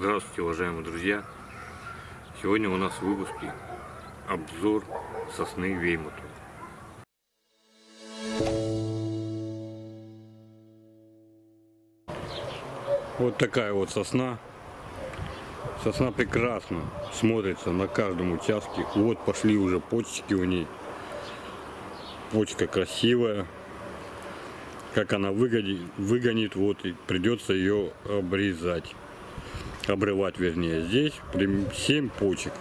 Здравствуйте, уважаемые друзья! Сегодня у нас в выпуске обзор сосны Веймуту. Вот такая вот сосна. Сосна прекрасно смотрится на каждом участке. Вот пошли уже почки у ней. Почка красивая. Как она выгонит, выгонит вот и придется ее обрезать. Обрывать вернее. Здесь 7 почек.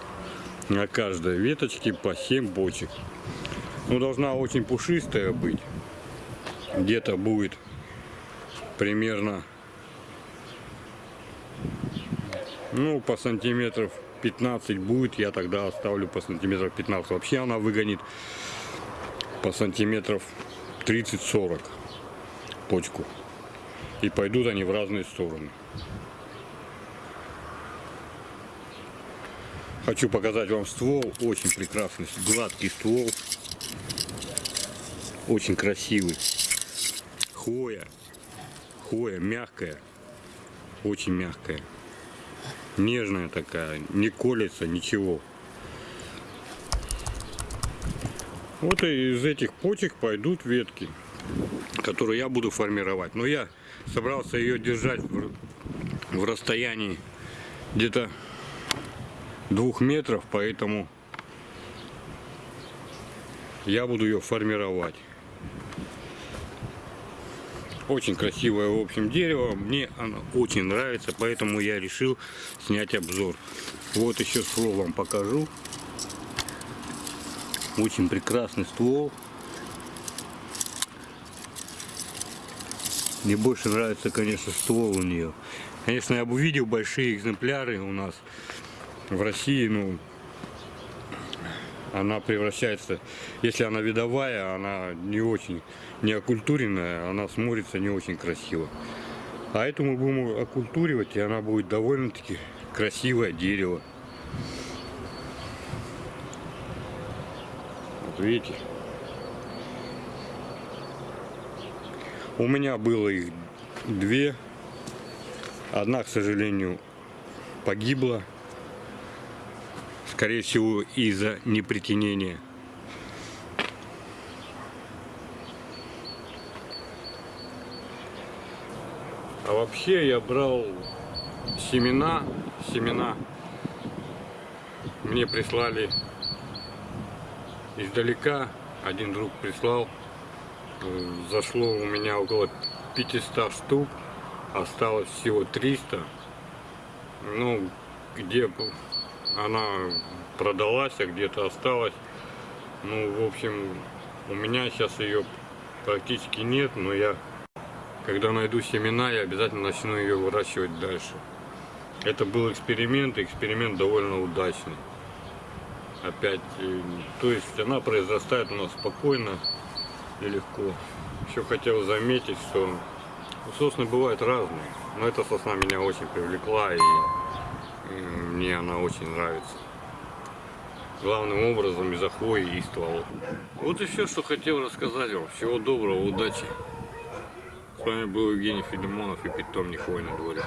На каждой веточке по 7 почек. Ну, должна очень пушистая быть. Где-то будет примерно ну по сантиметров 15 будет я тогда оставлю по сантиметров 15 вообще она выгонит по сантиметров 30-40 почку и пойдут они в разные стороны хочу показать вам ствол. Очень прекрасный гладкий ствол. Очень красивый. Хвоя хвоя мягкая. Очень мягкая. Нежная такая, не колется, ничего. Вот из этих почек пойдут ветки, которые я буду формировать. Но я собрался ее держать в, в расстоянии где-то двух метров, поэтому я буду ее формировать. Очень красивое, в общем, дерево. Мне оно очень нравится, поэтому я решил снять обзор. Вот еще ствол вам покажу. Очень прекрасный ствол. Мне больше нравится, конечно, ствол у нее. Конечно, я бы увидел большие экземпляры у нас в России, ну, она превращается, если она видовая, она не очень не окультуренная, она смотрится не очень красиво. А эту мы будем окультуривать, и она будет довольно-таки красивое дерево. Вот видите? У меня было их две. Одна, к сожалению, погибла скорее всего из-за непритенения. А вообще я брал семена, семена. Мне прислали издалека, один друг прислал, зашло у меня около 500 штук, осталось всего 300, ну где она продалась, а где-то осталась. Ну, в общем, у меня сейчас ее практически нет, но я, когда найду семена, я обязательно начну ее выращивать дальше. Это был эксперимент, эксперимент довольно удачный. Опять, э, то есть она произрастает у нас спокойно и легко. Еще хотел заметить, что сосны бывают разные, но эта сосна меня очень привлекла и мне она очень нравится. Главным образом из-за хвои и стволов. Вот и все, что хотел рассказать вам. Всего доброго, удачи. С вами был Евгений Филимонов и питомник Хвойный дворик.